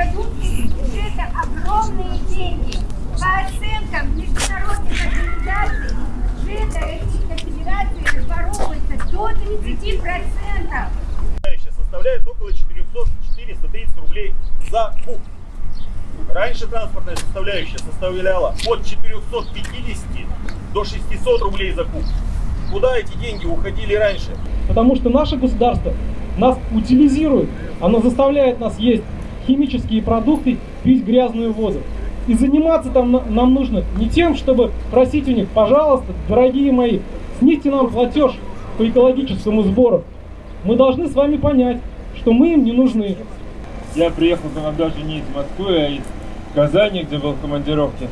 продукции это огромные деньги. По оценкам международных организаций, жета Российской Федерации разворовывается до 30%. составляет около 400-430 рублей за куб. Раньше транспортная составляющая составляла от 450 до 600 рублей за куб. Куда эти деньги уходили раньше? Потому что наше государство нас утилизирует. Оно заставляет нас есть химические продукты, пить грязную воду. И заниматься там нам нужно не тем, чтобы просить у них, пожалуйста, дорогие мои, снизьте нам платеж по экологическому сбору. Мы должны с вами понять, что мы им не нужны. Я приехал к нам даже не из Москвы, а из Казани, где был в командировке.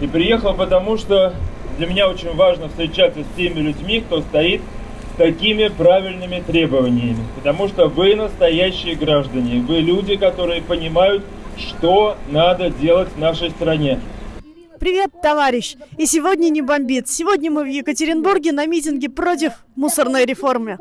И приехал потому, что для меня очень важно встречаться с теми людьми, кто стоит такими правильными требованиями. Потому что вы настоящие граждане, вы люди, которые понимают, что надо делать в нашей стране. Привет, товарищ! И сегодня не бомбит. Сегодня мы в Екатеринбурге на митинге против мусорной реформы.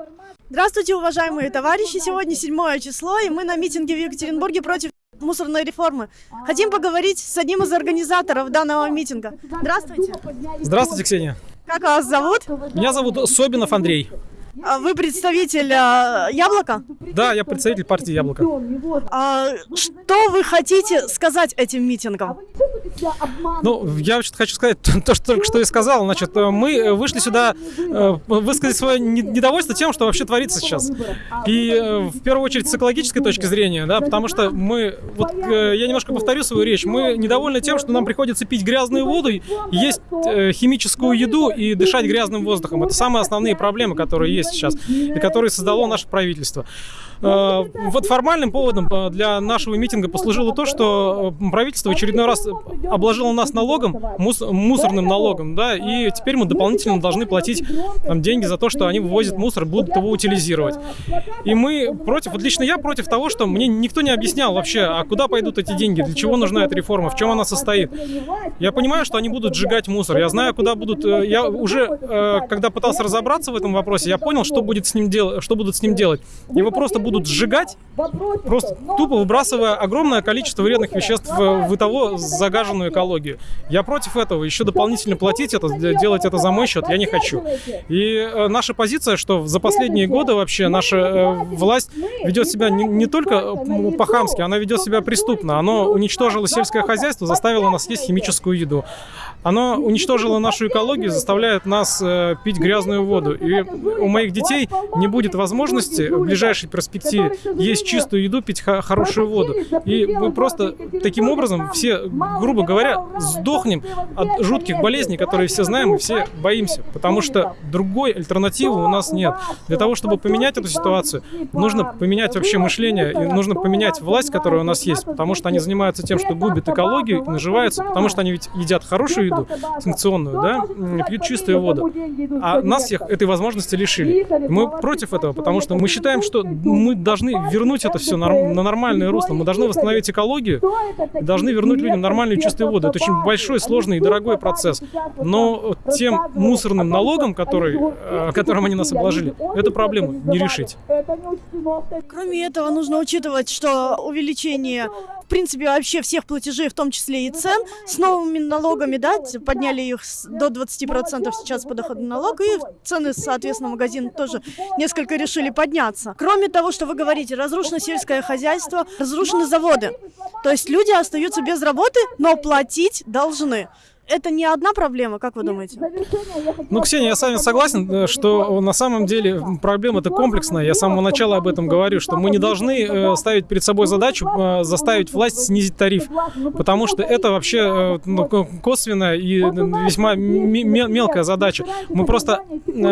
Здравствуйте, уважаемые товарищи! Сегодня 7 число, и мы на митинге в Екатеринбурге против мусорной реформы. Хотим поговорить с одним из организаторов данного митинга. Здравствуйте! Здравствуйте, Ксения! Как вас зовут? Меня зовут Собинов Андрей. А вы представитель а, Яблока? Да, я представитель партии Яблоко. А, что вы хотите сказать этим митингам? Ну, я вообще хочу сказать то, что только что и сказал. Значит, мы вышли сюда э, высказать свое недовольство тем, что вообще творится сейчас. И э, в первую очередь с экологической точки зрения, да, потому что мы, вот э, я немножко повторю свою речь, мы недовольны тем, что нам приходится пить грязную воду, есть химическую еду и дышать грязным воздухом. Это самые основные проблемы, которые есть сейчас и которые создало наше правительство. Э, вот формальным поводом э, для нашего митинга послужило то, что э, правительство в очередной раз обложило нас налогом, мусорным налогом, да, и теперь мы дополнительно должны платить там, деньги за то, что они вывозят мусор, будут его утилизировать. И мы против, вот лично я против того, что мне никто не объяснял вообще, а куда пойдут эти деньги, для чего нужна эта реформа, в чем она состоит. Я понимаю, что они будут сжигать мусор, я знаю, куда будут, я уже, когда пытался разобраться в этом вопросе, я понял, что будет с ним делать, что будут с ним делать. Его просто будут сжигать, просто тупо выбрасывая огромное количество вредных веществ в, того загаженную экологию. Я против этого. Еще дополнительно платить это, делать это за мой счет я не хочу. И э, наша позиция, что за последние годы вообще наша э, власть ведет себя не, не только по-хамски, она ведет себя преступно. Оно уничтожило сельское хозяйство, заставило нас есть химическую еду. Оно уничтожило нашу экологию, заставляет нас э, пить грязную воду. И у моих детей не будет возможности в ближайшей перспективе есть чистую еду, пить хорошую воду. И мы просто таким образом все, грубо говоря, сдохнем от жутких болезней, которые все знаем и все боимся. Потому что другой альтернативы у нас нет. Для того, чтобы поменять эту ситуацию, нужно поменять вообще мышление и нужно поменять власть, которая у нас есть. Потому что они занимаются тем, что губят экологию и наживаются, потому что они ведь едят хорошую еду, санкционную, да, пьют чистую воду. А нас всех этой возможности лишили. Мы против этого, потому что мы считаем, что мы должны вернуть это все на нормальное русло. Мы должны восстановить экологию, должны вернуть людям нормальную чистую воду. Это очень большой, сложный и дорогой процесс. Но тем мусорным налогом, который, э, которым они нас обложили, эту проблему не решить. Кроме этого, нужно учитывать, что увеличение, принципе, вообще всех платежей, в том числе и цен, с новыми налогами, да, подняли их до 20% сейчас подоходный налог, и цены, соответственно, магазин тоже несколько решили подняться. Кроме того, что вы говорите, разрушено сельское хозяйство, разрушены заводы. То есть люди остаются без работы, но платить должны это не одна проблема, как вы думаете? Ну, Ксения, я с вами согласен, э, что на самом деле проблема это комплексная. Я с самого начала об этом говорю, что мы не должны э, ставить перед собой задачу э, заставить власть снизить тариф, потому что это вообще ну, косвенная и весьма мелкая задача. Мы просто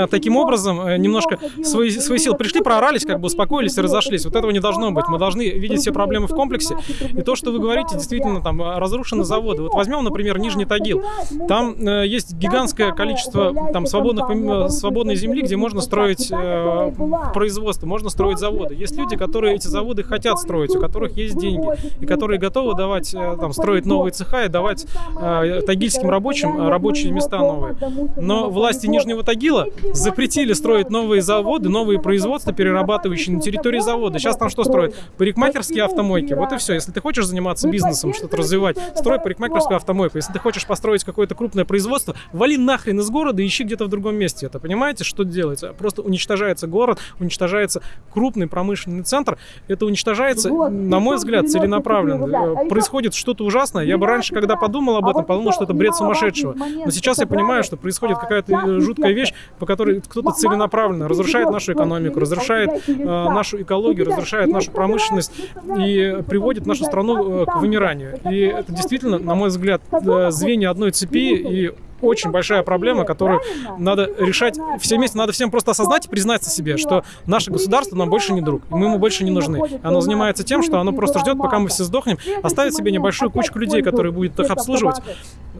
таким образом немножко свои, свои силы пришли, проорались, как бы успокоились и разошлись. Вот этого не должно быть. Мы должны видеть все проблемы в комплексе. И то, что вы говорите, действительно, там разрушены заводы. Вот возьмем, например, Нижний Тагил. Там э, есть гигантское количество там свободных, свободной земли, где можно строить э, производство, можно строить заводы. Есть люди, которые эти заводы хотят строить, у которых есть деньги, и которые готовы давать, э, там, строить новые цеха и давать э, тагильским рабочим рабочие места новые. Но власти Нижнего Тагила запретили строить новые заводы, новые производства, перерабатывающие на территории завода. Сейчас там что строят? Парикмахерские автомойки. Вот и все. Если ты хочешь заниматься бизнесом, что-то развивать, строй парикмахерскую автомойку. Если ты хочешь построить какое-то крупное производство, вали нахрен из города и ищи где-то в другом месте. Это понимаете, что делается? Просто уничтожается город, уничтожается крупный промышленный центр. Это уничтожается, на мой взгляд, целенаправленно. Э, Происходит что-то ужасное. Я бы раньше, когда подумал об этом, подумал, что это бред сумасшедшего. Но сейчас я понимаю, что происходит какая-то э, жуткая вещь, по которой кто-то целенаправленно разрушает нашу экономику, разрушает э, нашу экологию, разрушает нашу промышленность и приводит нашу страну э, к вымиранию. И это действительно, на мой взгляд, э, звенья одной цепи и очень большая проблема, которую надо решать все вместе. Надо всем просто осознать и признаться себе, что наше государство нам больше не друг, и мы ему больше не нужны. Оно занимается тем, что оно просто ждет, пока мы все сдохнем, оставит себе небольшую кучку людей, которые будет их обслуживать.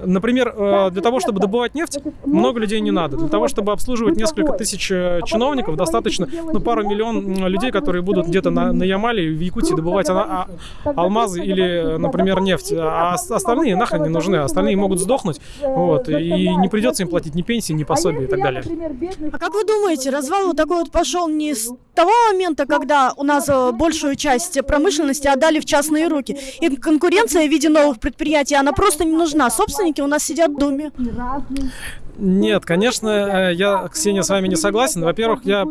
Например, э, для того, чтобы добывать нефть, много людей не надо. Для того, чтобы обслуживать несколько тысяч э, чиновников, достаточно ну, пару миллион людей, которые будут где-то на, на Ямале, в Якутии добывать а- а- алмазы или, например, нефть. А ос- остальные нахрен не нужны. Остальные могут сдохнуть. Вот, и не придется им платить ни пенсии, ни пособия и так далее. А как вы думаете, развал вот такой вот пошел не с того момента, когда у нас э, большую часть промышленности отдали в частные руки? И конкуренция в виде новых предприятий, она просто не нужна. Собственники у нас сидят в Думе. Нет, конечно, э, я, Ксения, с вами не согласен. Во-первых, я э,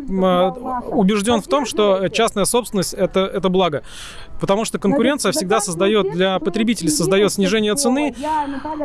убежден в том, что частная собственность это, это благо. Потому что конкуренция всегда создает для потребителей создает снижение цены,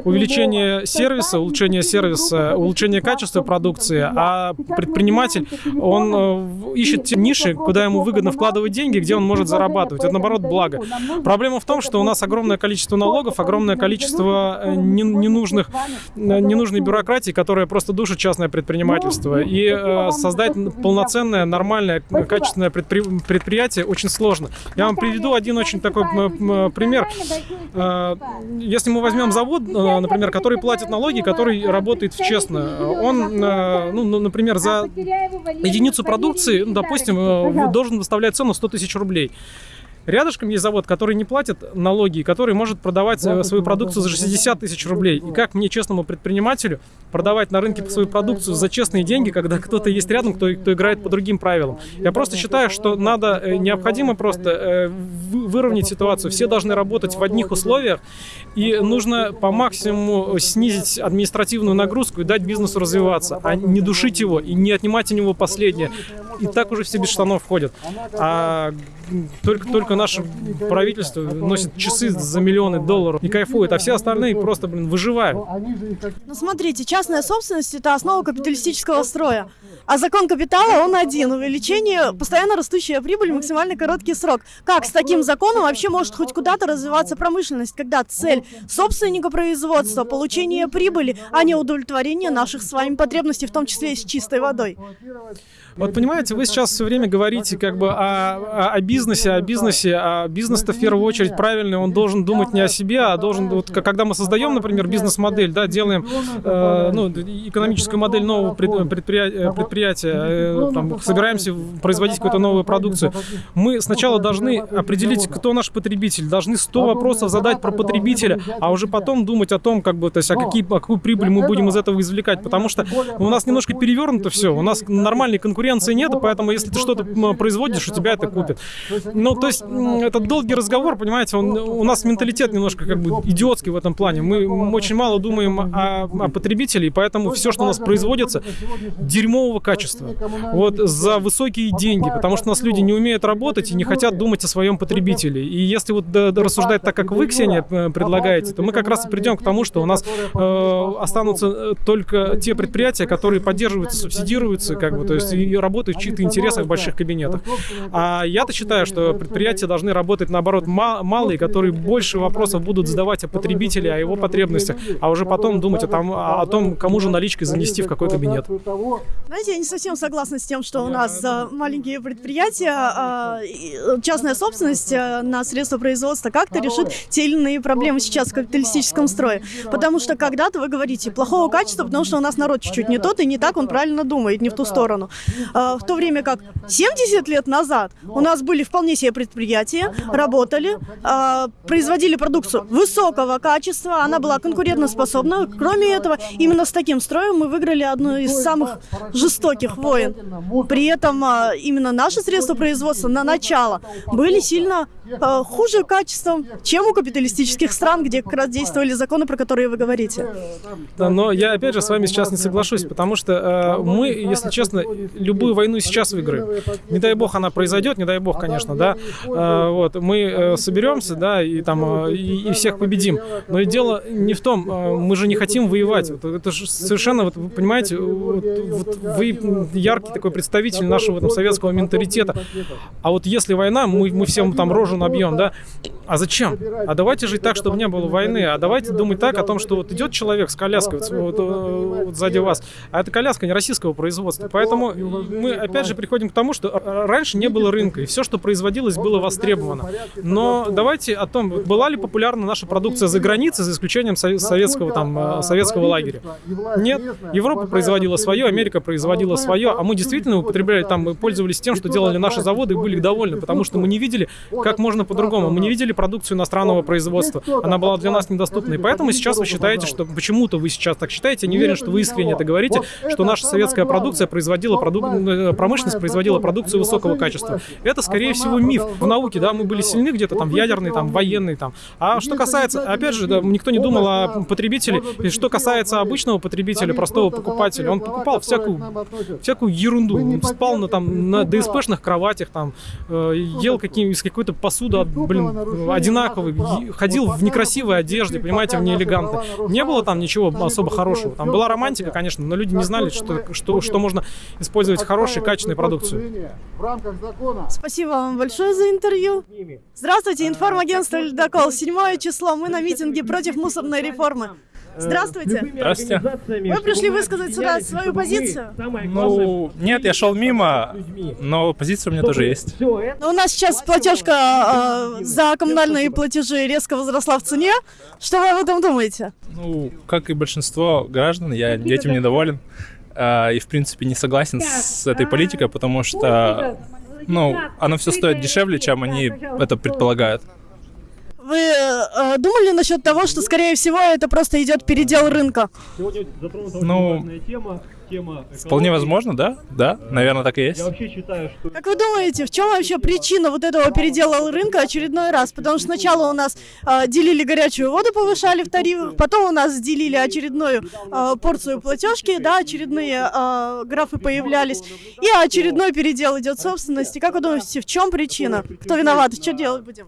увеличение сервиса, улучшение сервиса, улучшение качества продукции, а предприниматель, он э, ищет те ниши, куда ему выгодно вкладывать деньги, где он может зарабатывать. Это, наоборот, благо. Проблема в том, что у нас огромное количество налогов, огромное количество не- ненужных, ненужной бюрократии, которая просто душит частное предпринимательство. И э, создать полноценное, нормальное, качественное предпри- предприятие очень сложно. Я вам приведу один очень такой пример. Э, Если мы возьмем завод, э, например, который платит налоги, который работает честно, он, э, ну, ну, например, за единицу продукции, ну, допустим, должен выставлять цену 100 тысяч рублей. Рядышком есть завод, который не платит налоги, который может продавать э, свою продукцию за 60 тысяч рублей. И как мне, честному предпринимателю, продавать на рынке свою продукцию за честные деньги, когда кто-то есть рядом, кто, кто играет по другим правилам? Я просто считаю, что надо, э, необходимо просто э, вы- выровнять ситуацию. Все должны работать в одних условиях, и нужно по максимуму снизить административную нагрузку и дать бизнесу развиваться, а не душить его и не отнимать у него последнее. И так уже все без штанов ходят. А только, только наше правительство носит часы за миллионы долларов и кайфует, а все остальные просто, блин, выживают. Ну смотрите, частная собственность это основа капиталистического строя. А закон капитала, он один. Увеличение, постоянно растущая прибыль, максимально короткий срок. Как с таким законом вообще может хоть куда-то развиваться промышленность, когда цель собственника производства, получение прибыли, а не удовлетворение наших с вами потребностей, в том числе и с чистой водой? Вот понимаете, вы сейчас все время говорите как бы о, о- о бизнесе, о бизнесе, а бизнес-то в первую очередь правильный, он должен думать не о себе, а должен, вот, когда мы создаем, например, бизнес-модель, да, делаем э, ну, экономическую модель нового пред- предприятия, предприятия э, там, собираемся производить какую-то новую продукцию, мы сначала должны определить, кто наш потребитель, должны 100 вопросов задать про потребителя, а уже потом думать о том, как бы, то есть, а какие, а какую прибыль мы будем из этого извлекать, потому что у нас немножко перевернуто все, у нас нормальной конкуренции нет, и поэтому если ты что-то производишь, у тебя это купят. Ну, то есть, м, это долгий разговор, понимаете, он, у нас менталитет немножко как бы идиотский в этом плане. Мы очень мало думаем о, о потребителе, и поэтому все, что у нас производится, дерьмового качества. Вот за высокие деньги, потому что у нас люди не умеют работать и не хотят думать о своем потребителе. И если вот да, да, рассуждать так, как вы, Ксения, э, предлагаете, то мы как раз и придем к тому, что у нас э, останутся э, только те предприятия, которые поддерживаются, субсидируются, как бы, то есть и работают в чьих-то интересах в больших кабинетах. А я-то считаю, что предприятия предприятия должны работать, наоборот, ма- малые, которые больше вопросов будут задавать о потребителе, о его потребностях, а уже потом думать о том, о том кому же наличкой занести в какой кабинет. Знаете, я не совсем согласна с тем, что у нас э, маленькие предприятия, э, и, э, частная собственность э, на средства производства как-то решит те или иные проблемы сейчас в капиталистическом строе. Потому что когда-то вы говорите плохого качества, потому что у нас народ чуть-чуть не тот и не так он правильно думает, не в ту сторону. Э, В то время как 70 лет назад у нас были вполне себе предприятия, работали, э, производили продукцию высокого качества, она была конкурентоспособна. Кроме этого, именно с таким строем мы выиграли одну из самых жестоких войн. При этом а, именно наши средства производства на начало были сильно а, хуже качеством, чем у капиталистических стран, где как раз действовали законы, про которые вы говорите. Да, но я опять же с вами сейчас не соглашусь, потому что э, мы, если честно, любую войну сейчас выиграем. Не дай бог она произойдет, не дай бог, конечно, да. Э, вот мы э, соберемся, да, и там э, и, и всех победим. Но и дело не в том, э, мы же не хотим воевать. Это же совершенно, вот, вы понимаете, вот, вот вы яркий такой представитель нашего там, советского менталитета. А вот если война, мы, мы всем там рожу набьем, да. А зачем? А давайте жить так, чтобы не было войны. А давайте думать так о том, что вот идет человек с коляской вот, вот, вот сзади вас, а эта коляска не российского производства. Поэтому мы опять же приходим к тому, что раньше не было рынка, и все, что производилось, было востребовано. Но давайте о том, была ли популярна наша продукция за границей, за исключением сове- советского, там, э, советского лагеря. Нет, Европа производила свое, Америка производила свое, а мы действительно употребляли там, мы пользовались тем, что делали наши заводы и были довольны, потому что мы не видели, как можно по-другому. Мы не видели продукцию иностранного производства. Она была для нас недоступна. И поэтому сейчас вы считаете, что почему-то вы сейчас так считаете, я не уверен, что вы искренне это говорите, что наша советская продукция производила продук... э, промышленность производила продукцию высокого качества. Это, скорее всего, миф. В науке, да, мы были сильны где-то там в ядерной, там, военной, там. А что касается, опять же, да, никто не думал о потребителе. И что касается обычного потребителя, простого покупателя, он покупал всякую, всякую ерунду. Спал на, там, на ДСПшных кроватях, там, э, ел каким, из какой-то посуды, от- блин, одинаковый, ходил в некрасивой одежде, понимаете, в неэлегантной. Не было там ничего особо хорошего. Там была романтика, конечно, но люди не знали, что, что, что можно использовать хорошую, качественную продукцию. В рамках закона Спасибо вам большое за интервью. Здравствуйте, информагентство «Ледокол». Седьмое число. Мы на митинге против мусорной реформы. Здравствуйте. Здравствуйте. Вы пришли высказать сюда свою позицию? Ну, нет, я шел мимо, но позиция у меня тоже есть. Но у нас сейчас платежка э, за коммунальные платежи резко возросла в цене. Что вы об этом думаете? Ну, как и большинство граждан, я этим недоволен. А, И, в принципе, не согласен с этой политикой, потому что, ну, оно все стоит дешевле, чем они это предполагают. Вы э, думали насчет того, что, скорее всего, это просто идет передел рынка? Ну, вполне возможно, да? Да, наверное, так и есть. Как вы думаете, в чем вообще причина вот этого передела рынка очередной раз? Потому что сначала у нас э, делили горячую воду, повышали в тарифах, потом у нас делили очередную э, порцию платежки, да, очередные э, графы появлялись, и очередной передел идет собственности. Как вы думаете, в чем причина? Кто виноват? Что делать будем?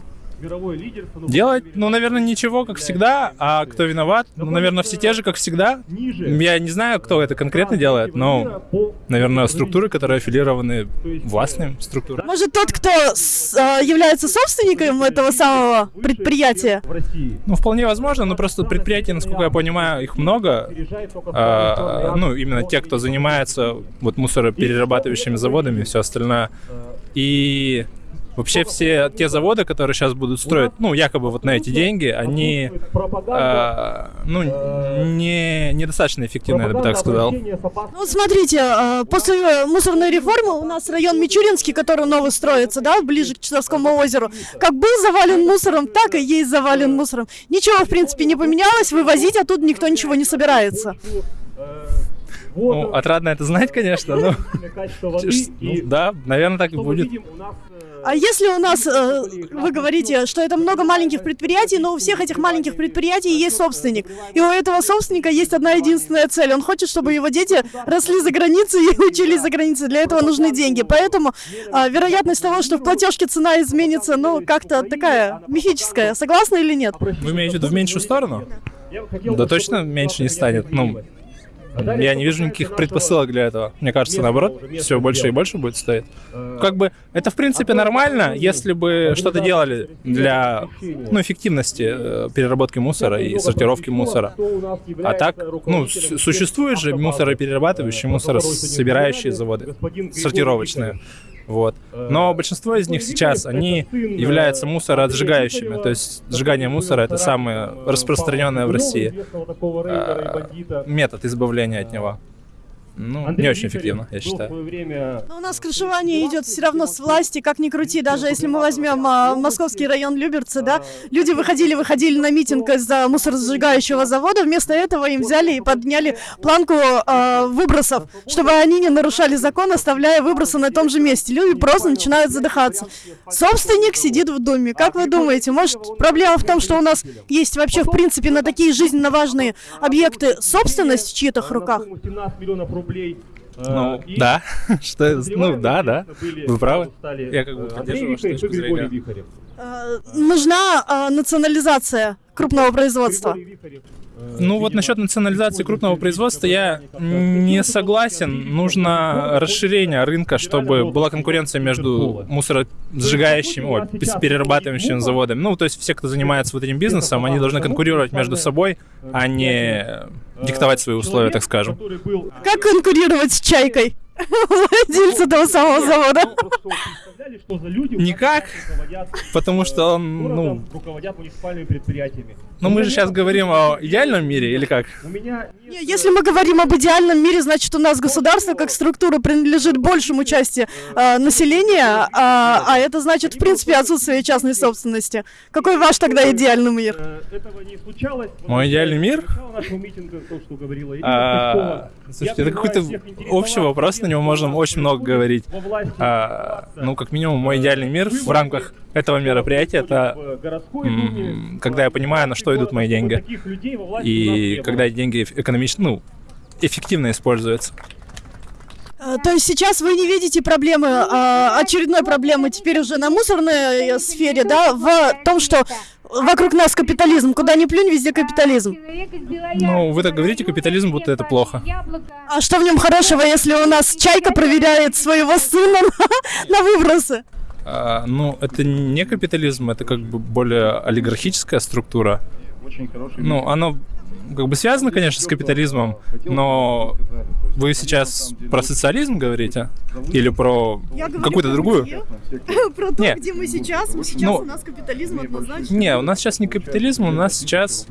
Делать, ну, наверное, ничего, как всегда. А кто виноват? Ну, наверное, все те же, как всегда. Я не знаю, кто это конкретно делает, но, наверное, структуры, которые аффилированы властным структурам. Может, тот, кто э, является собственником этого самого предприятия? Ну, вполне возможно, но просто предприятий, насколько я понимаю, их много. А, ну, именно те, кто занимается вот мусороперерабатывающими заводами и все остальное. И вообще все те заводы, которые сейчас будут строить, ну, якобы вот на эти деньги, они, а, ну, не, недостаточно эффективны, я бы так сказал. Ну, вот смотрите, э, после мусорной реформы у нас район Мичуринский, который новый строится, да, ближе к Часовскому озеру, как был завален мусором, так и есть завален мусором. Ничего, в принципе, не поменялось, вывозить оттуда никто ничего не собирается. Ну, отрадно это знать, конечно, но... Ну, да, наверное, так и будет. А если у нас, э, вы говорите, что это много маленьких предприятий, но у всех этих маленьких предприятий есть собственник. И у этого собственника есть одна единственная цель. Он хочет, чтобы его дети росли за границей и учились за границей. Для этого нужны деньги. Поэтому э, вероятность того, что в платежке цена изменится, ну, как-то такая мифическая. Согласны или нет? Вы имеете в виду в меньшую сторону? Да точно меньше не станет. Ну, я не вижу никаких предпосылок для этого. Мне кажется, наоборот, все больше и больше будет стоить. Как бы это в принципе нормально, если бы что-то делали для ну, эффективности э, переработки мусора и сортировки мусора. А так, ну, существуют же мусороперерабатывающие, мусорособирающие заводы, сортировочные. Вот. Но большинство из них сейчас, они являются мусоросжигающими. То есть сжигание мусора это самое распространенное в России э, метод избавления от него. Ну, не очень эффективно, я считаю. Но у нас крышевание идет все равно с власти, как ни крути, даже если мы возьмем а, московский район Люберцы, да, люди выходили, выходили на митинг из-за мусоросжигающего завода, вместо этого им взяли и подняли планку а, выбросов, чтобы они не нарушали закон, оставляя выбросы на том же месте. Люди просто начинают задыхаться. Собственник сидит в доме. Как вы думаете, может проблема в том, что у нас есть вообще в принципе на такие жизненно важные объекты собственность в чьих-то руках? 17 миллионов рублей. э, Ну, и да, что, ну, да, да, вы правы. стали, Я как бы э, поддерживаю Андрей вашу Вихарев точку и Григорий зрения. Вихарев. А, нужна а, национализация крупного производства. Э, Ну вот насчет национализации крупного производства я не согласен. Нужно расширение рынка, чтобы была конкуренция между мусоросжигающими, ой, пес- перерабатывающими заводами. Ну, то есть все, кто занимается вот этим бизнесом, они должны конкурировать между собой, а не диктовать свои условия, так скажем. Как конкурировать с чайкой? Владельца того самого завода. представляли, что за люди у нас Никак, потому что он, ну, руководят муниципальными предприятиями. Ну мы же сейчас говорим о идеальном мире или как? Если мы говорим об идеальном мире, значит у нас государство как структура принадлежит большему части э, населения, а, а это значит в принципе отсутствие частной собственности. Какой ваш тогда идеальный мир? э. Мой идеальный мир? Начало нашего митинга, то, что говорила Ирина А. Слушайте, это какой-то общий вопрос, на него можно очень много говорить. А, ну, как минимум, мой идеальный мир в рамках этого мероприятия это когда я понимаю, на что идут мои деньги. И когда деньги экономично, ну, эффективно используются. Э, То есть сейчас вы не видите проблемы, а, очередной проблемы теперь уже на мусорной э, сфере, да, в том, что вокруг нас капитализм, куда ни плюнь, везде капитализм. Ну, вы так говорите, капитализм, будто это плохо. А что в нем хорошего, если у нас чайка проверяет своего сына на, на выбросы? А, ну, это не капитализм, это как бы более олигархическая структура. Ну, оно как бы связано, конечно, с капитализмом, но вы сейчас про социализм говорите? Или про какую-то другую? Про то, Не. где мы сейчас. Мы сейчас Ну, у нас капитализм однозначно. Не, у нас сейчас не капитализм, у нас сейчас,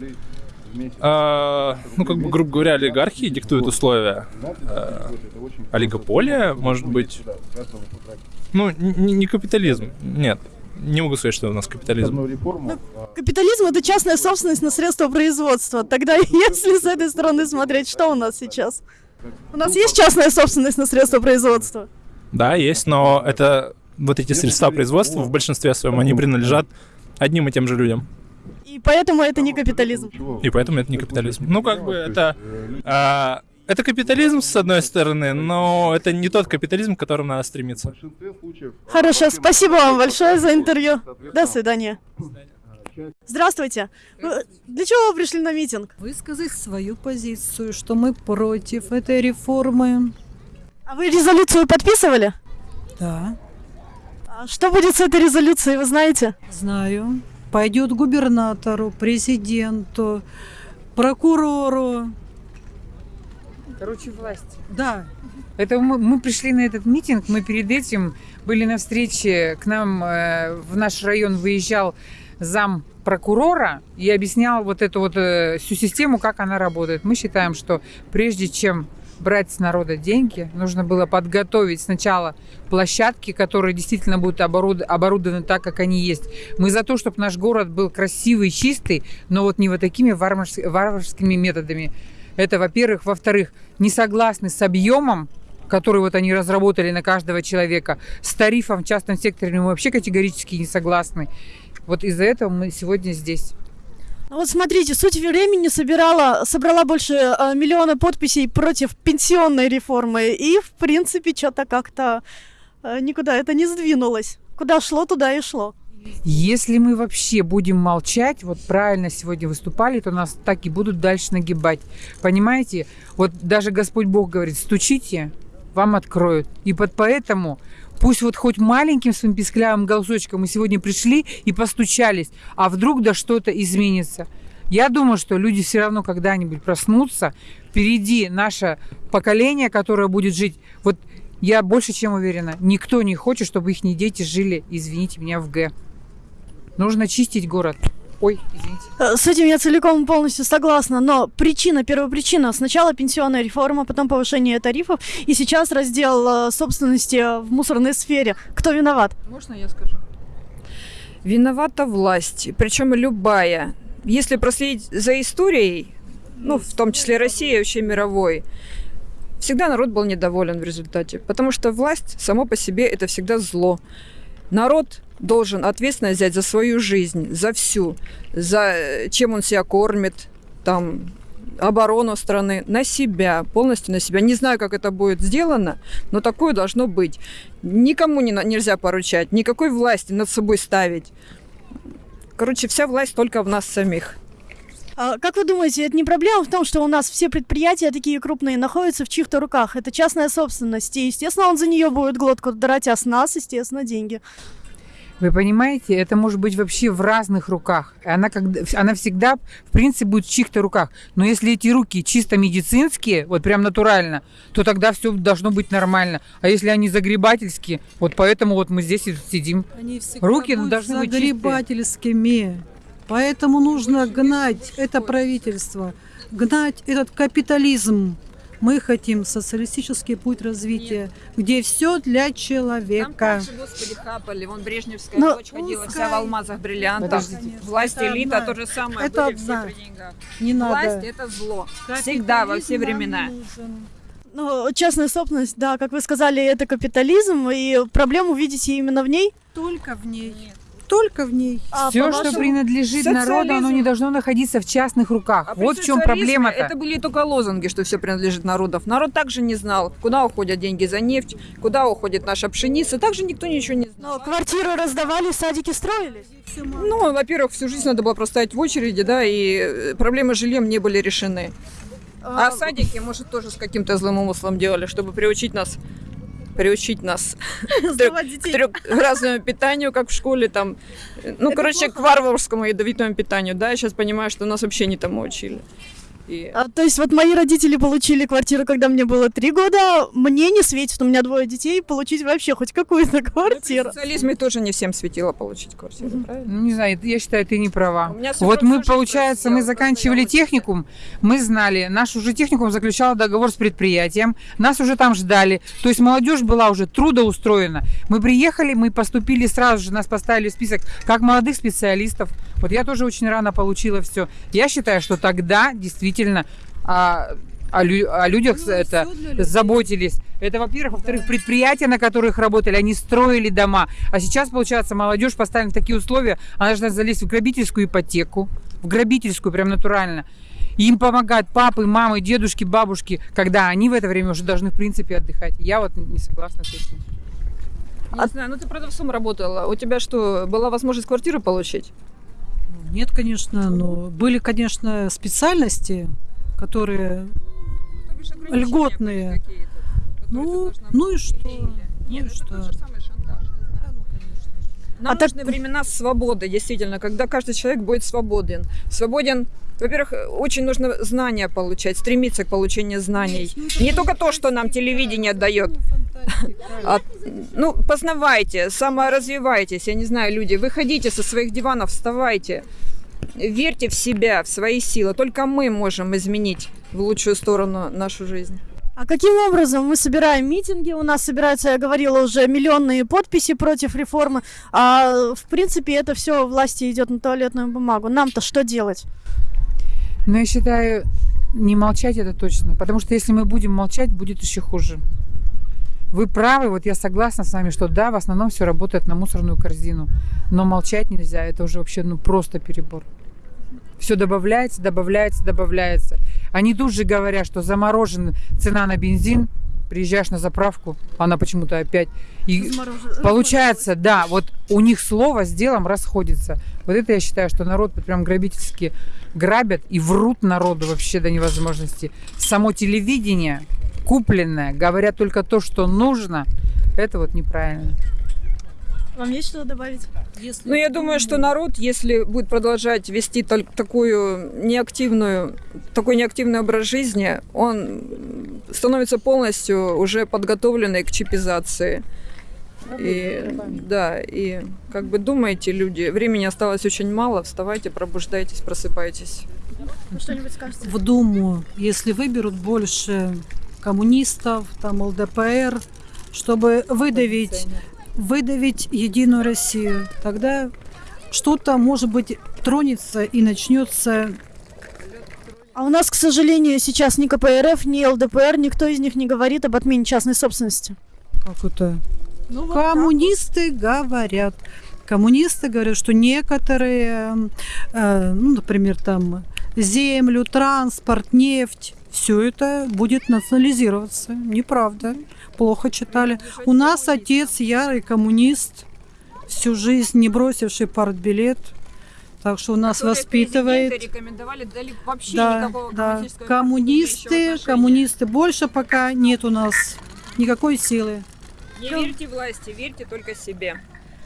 а, ну, как бы, грубо говоря, олигархии диктуют условия. А, олигополия, может быть. Ну, не, не капитализм, нет. Не могу сказать, что у нас капитализм. Капитализм это частная собственность на средства производства. Тогда, если с этой стороны смотреть, что у нас сейчас? У нас есть частная собственность на средства производства? Да, есть, но это вот эти средства производства в большинстве своем, они принадлежат одним и тем же людям. И поэтому это не капитализм. И поэтому это не капитализм. Ну, как бы это... а, это капитализм, с одной стороны, но это не тот капитализм, к которому надо стремиться. Хорошо, спасибо вам большое за интервью. До свидания. Здравствуйте. Для чего вы пришли на митинг? высказать свою позицию, что мы против этой реформы. А вы резолюцию подписывали? Да, А что будет с этой резолюцией, вы знаете? знаю. Пойдет губернатору, президенту, прокурору. Короче, власть. Да, Это мы, мы пришли на этот митинг, мы перед этим были на встрече, к нам э, в наш район выезжал зам прокурора и объяснял вот эту вот э, всю систему, как она работает. Мы считаем, что прежде чем брать с народа деньги, нужно было подготовить сначала площадки, которые действительно будут оборуд- оборудованы так, как они есть. Мы за то, чтобы наш город был красивый, чистый, но вот не вот такими варварс- варварскими методами. Это, во-первых. Во-вторых, не согласны с объемом, который вот они разработали на каждого человека, с тарифом в частном секторе мы вообще категорически не согласны. Вот из-за этого мы сегодня здесь. Ну Вот смотрите, суть времени собирала, собрала больше э, миллиона подписей против пенсионной реформы. И, в принципе, что-то как-то э, никуда это не сдвинулось. Куда шло, туда и шло. Если мы вообще будем молчать, вот правильно сегодня выступали, то нас так и будут дальше нагибать. Понимаете? Вот даже Господь Бог говорит, стучите, вам откроют. И под поэтому пусть вот хоть маленьким своим писклявым голосочком мы сегодня пришли и постучались, а вдруг да что-то изменится. Я думаю, что люди все равно когда-нибудь проснутся. Впереди наше поколение, которое будет жить. Вот я больше чем уверена, никто не хочет, чтобы их дети жили, извините меня, в Г. Нужно чистить город. Ой, извините. Э, С этим я целиком и полностью согласна, но причина, первопричина, сначала пенсионная реформа, потом повышение тарифов, и сейчас раздел э, собственности в мусорной сфере. Кто виноват? Можно я скажу? Виновата власть, причем любая. Если проследить за историей, ну, в том числе России, вообще мировой, всегда народ был недоволен в результате. Потому что власть само по себе это всегда зло. Народ должен ответственность взять за свою жизнь, за всю, за э, чем он себя кормит, там, оборону страны на себя, полностью на себя. Не знаю, как это будет сделано, но такое должно быть. Никому не, нельзя поручать, никакой власти над собой ставить. Короче, вся власть только в нас самих. А Как вы думаете, это не проблема в том, что у нас все предприятия такие крупные находятся в чьих-то руках? Это частная собственность, и, естественно, он за нее будет глотку драть, а с нас, естественно, деньги. Вы понимаете, это может быть вообще в разных руках. Она, когда, она всегда, в принципе, будет в чьих-то руках. Но если эти руки чисто медицинские, вот прям натурально, то тогда все должно быть нормально. А если они загребательские, вот поэтому вот мы здесь и сидим. Они всегда Руки будут должны быть чистые. загребательскими. Поэтому нужно гнать это правительство, гнать этот капитализм. Мы хотим социалистический путь развития, где все для человека. господи, хапали. Вон Брежневская Ну, дочь ходила вся в алмазах, бриллиантах. Подождите. Власть, Это элита, одна. то же самое. Это были все одна. при деньгах. Не Власть надо. это зло. Всегда, во все времена. нужен. Ну, частная собственность, да, как вы сказали, это капитализм, и проблему видите именно в ней. Только в ней. Только в ней. А все, что принадлежит народу, оно социализм- не должно находиться в частных руках. А вот в чем социализме проблема-то. Это были только лозунги, что все принадлежит народов. Народ также не знал, куда уходят деньги за нефть, куда уходит наша пшеница. Также никто ничего не знал. Но квартиры раздавали, садики строились. Ну, во-первых, всю жизнь надо было простоять в очереди, да, и э, проблемы с жильем не были решены. А садики, может, тоже с каким-то злым умыслом делали, чтобы приучить нас приучить нас к трехразному питанию, как в школе, там, ну, короче, к варварскому ядовитому питанию, да, я сейчас понимаю, что нас вообще не тому учили. И... А, то есть вот мои родители получили квартиру, когда мне было три года. Мне не светит, у меня двое детей, получить вообще хоть какую-то В квартиру. социализме тоже не всем светило получить квартиру, правильно? Ну, не знаю, я считаю, ты не права. У меня супруг Вот мы, получается, мы заканчивали техникум, мы знали, наш уже техникум заключал договор с предприятием, нас уже там ждали, то есть молодежь была уже трудоустроена. Мы приехали, мы поступили сразу же, нас поставили в список как молодых специалистов. Вот я тоже очень рано получила все. Я считаю, что тогда действительно а, о, лю- о людях Ну, это заботились. Это, во-первых. Во-вторых, предприятия, на которых работали, они строили дома. А сейчас, получается, молодежь поставлена в такие условия, она должна залезть в грабительскую ипотеку, в грабительскую, прям натурально. И им помогают папы, мамы, дедушки, бабушки, когда они в это время уже должны, в принципе, отдыхать. Я вот не согласна с этим. Не знаю, ну ты продавцом работала. У тебя что, была возможность квартиру получить? Нет, конечно, но были, конечно, специальности, которые Льготные. Ну, ну и что? Нет, Ну и это что? Нам А так- нужны времена свободы, действительно, когда каждый человек будет свободен. Свободен, во-первых, очень нужно знания получать, стремиться к получению знаний. Не только то, что нам телевидение дает. А, ну, познавайте, саморазвивайтесь, я не знаю, люди, выходите со своих диванов, вставайте. Верьте в себя, в свои силы. Только мы можем изменить в лучшую сторону нашу жизнь. А каким образом мы собираем митинги? У нас собираются, я говорила, уже миллионные подписи против реформы. А в принципе это все власти идет на туалетную бумагу. Нам-то что делать? Но я считаю, не молчать это точно. Потому что если мы будем молчать, будет еще хуже. Вы правы, вот я согласна с вами, что да, в основном все работает на мусорную корзину. Но молчать нельзя, это уже вообще ну просто перебор. Все добавляется, добавляется, добавляется. Они тут же говорят, что заморожена цена на бензин, приезжаешь на заправку, она почему-то опять... И Разморожен- получается, да, вот у них слово с делом расходится. Вот это я считаю, что народ прям грабительски грабят и врут народу вообще до невозможности. Само телевидение купленное, говорят только то, что нужно, это вот неправильно. Вам есть что добавить? Ну, я думаю, что народ, если будет продолжать вести такую неактивную, такой неактивный образ жизни, он становится полностью уже подготовленный к чипизации. И, да, и как бы думайте, люди, времени осталось очень мало, вставайте, пробуждайтесь, просыпайтесь. Вы что-нибудь скажете? В Думу, если выберут больше коммунистов, там ЛДПР, чтобы выдавить, выдавить Единую Россию, тогда что-то, может быть, тронется и начнется А у нас, к сожалению, сейчас ни КПРФ, ни ЛДПР, никто из них не говорит об отмене частной собственности. как это? Коммунисты говорят. Коммунисты говорят, что некоторые, э, ну, например, там землю, транспорт, нефть, все это будет национализироваться. Неправда. Плохо читали. У нас отец ярый коммунист, всю жизнь не бросивший партбилет. Так что у нас воспитывает. рекомендовали вообще Да, да. Коммунисты, коммунисты. Больше пока нет у нас никакой силы. Не верьте власти, верьте только себе.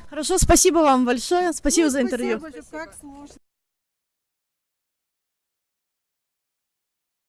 Хорошо, спасибо вам большое. Спасибо за интервью. Как сложно.